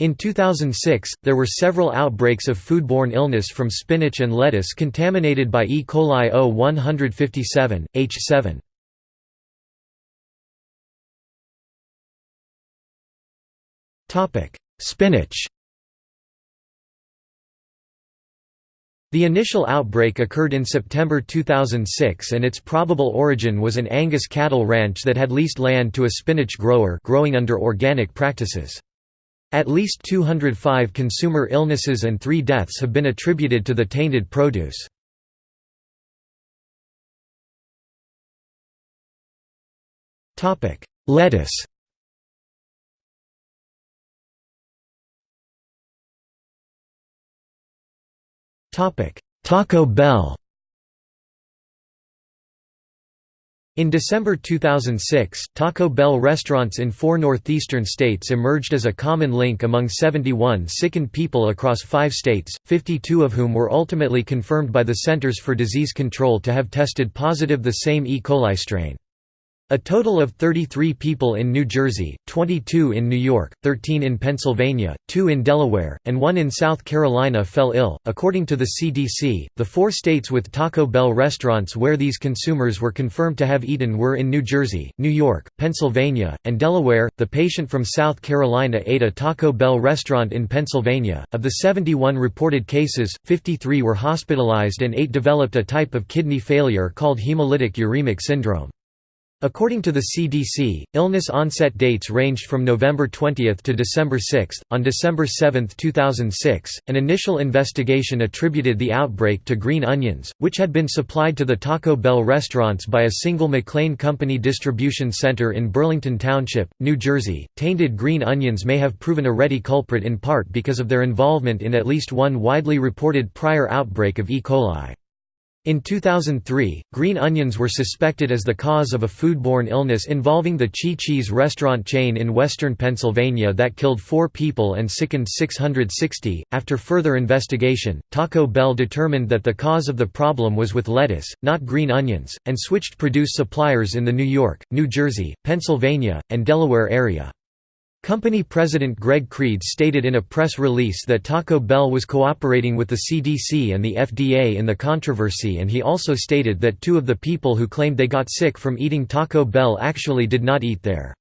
In 2006, there were several outbreaks of foodborne illness from spinach and lettuce contaminated by E. coli O157, H7. Spinach The initial outbreak occurred in September 2006 and its probable origin was an Angus cattle ranch that had leased land to a spinach grower growing under organic practices. At least 205 consumer illnesses and three deaths have been attributed to the tainted produce. Lettuce Taco Bell In December 2006, Taco Bell restaurants in four northeastern states emerged as a common link among 71 sickened people across five states, 52 of whom were ultimately confirmed by the Centers for Disease Control to have tested positive the same E. coli strain. A total of 33 people in New Jersey, 22 in New York, 13 in Pennsylvania, 2 in Delaware, and 1 in South Carolina fell ill. According to the CDC, the four states with Taco Bell restaurants where these consumers were confirmed to have eaten were in New Jersey, New York, Pennsylvania, and Delaware. The patient from South Carolina ate a Taco Bell restaurant in Pennsylvania. Of the 71 reported cases, 53 were hospitalized and 8 developed a type of kidney failure called hemolytic uremic syndrome. According to the CDC, illness onset dates ranged from November 20 to December 6. On December 7, 2006, an initial investigation attributed the outbreak to green onions, which had been supplied to the Taco Bell restaurants by a single McLane Company distribution center in Burlington Township, New Jersey. Tainted green onions may have proven a ready culprit in part because of their involvement in at least one widely reported prior outbreak of E. coli. In 2003, green onions were suspected as the cause of a foodborne illness involving the Chi Chi's restaurant chain in western Pennsylvania that killed four people and sickened 660. After further investigation, Taco Bell determined that the cause of the problem was with lettuce, not green onions, and switched produce suppliers in the New York, New Jersey, Pennsylvania, and Delaware area. Company president Greg Creed stated in a press release that Taco Bell was cooperating with the CDC and the FDA in the controversy and he also stated that two of the people who claimed they got sick from eating Taco Bell actually did not eat there.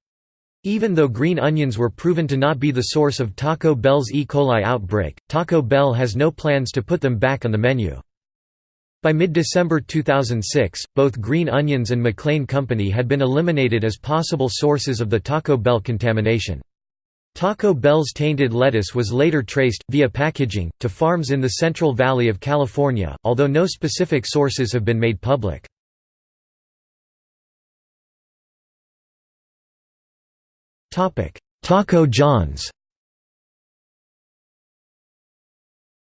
Even though green onions were proven to not be the source of Taco Bell's E. coli outbreak, Taco Bell has no plans to put them back on the menu. By mid-December 2006, both Green Onions and McLane Company had been eliminated as possible sources of the Taco Bell contamination. Taco Bell's tainted lettuce was later traced, via packaging, to farms in the Central Valley of California, although no specific sources have been made public. Taco John's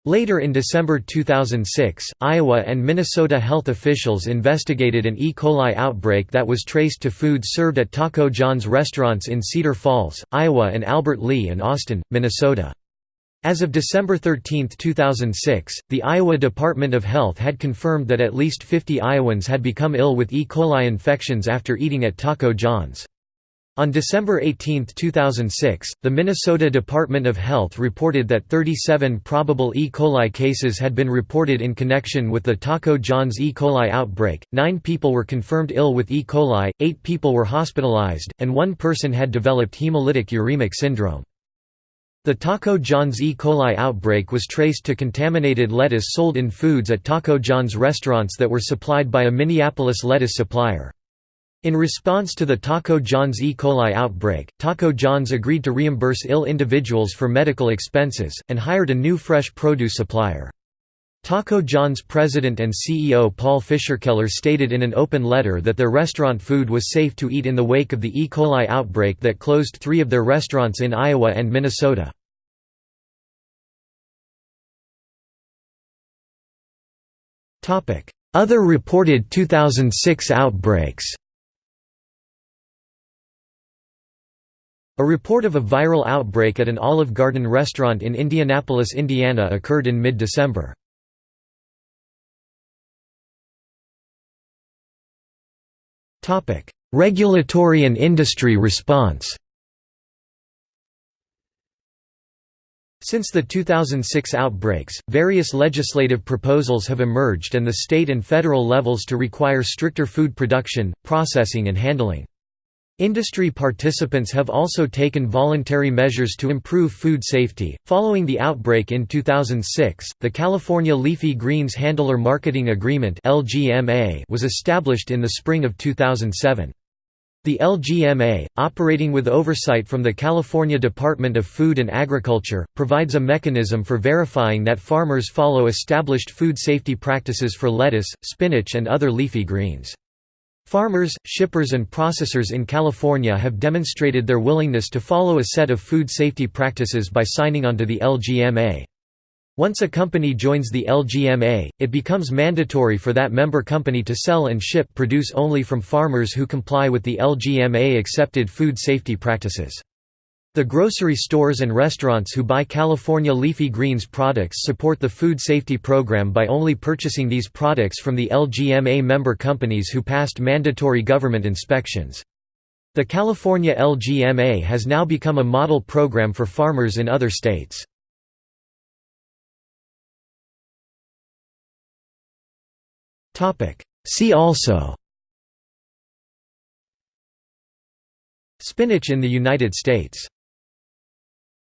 Later in December 2006, Iowa and Minnesota health officials investigated an E. coli outbreak that was traced to food served at Taco John's restaurants in Cedar Falls, Iowa and Albert Lea and Austin, Minnesota. As of December 13, 2006, the Iowa Department of Health had confirmed that at least 50 Iowans had become ill with E. coli infections after eating at Taco John's. On December 18, 2006, the Minnesota Department of Health reported that 37 probable E. coli cases had been reported in connection with the Taco John's E. coli outbreak. Nine people were confirmed ill with E. coli, eight people were hospitalized, and one person had developed hemolytic uremic syndrome. The Taco John's E. coli outbreak was traced to contaminated lettuce sold in foods at Taco John's restaurants that were supplied by a Minneapolis lettuce supplier. In response to the Taco John's E. coli outbreak, Taco John's agreed to reimburse ill individuals for medical expenses, and hired a new fresh produce supplier. Taco John's president and CEO Paul Fisherkeller stated in an open letter that their restaurant food was safe to eat in the wake of the E. coli outbreak that closed three of their restaurants in Iowa and Minnesota. Other reported 2006 outbreaks A report of a viral outbreak at an Olive Garden restaurant in Indianapolis, Indiana occurred in mid-December. Regulatory and industry response Since the 2006 outbreaks, various legislative proposals have emerged and the state and federal levels to require stricter food production, processing and handling. Industry participants have also taken voluntary measures to improve food safety. Following the outbreak in 2006, the California Leafy Greens Handler Marketing Agreement (LGMA) was established in the spring of 2007. The LGMA, operating with oversight from the California Department of Food and Agriculture, provides a mechanism for verifying that farmers follow established food safety practices for lettuce, spinach and other leafy greens. Farmers, shippers and processors in California have demonstrated their willingness to follow a set of food safety practices by signing onto the LGMA. Once a company joins the LGMA, it becomes mandatory for that member company to sell and ship produce only from farmers who comply with the LGMA accepted food safety practices. The grocery stores and restaurants who buy California leafy greens products support the food safety program by only purchasing these products from the LGMA member companies who passed mandatory government inspections. The California LGMA has now become a model program for farmers in other states. See also Spinach in the United States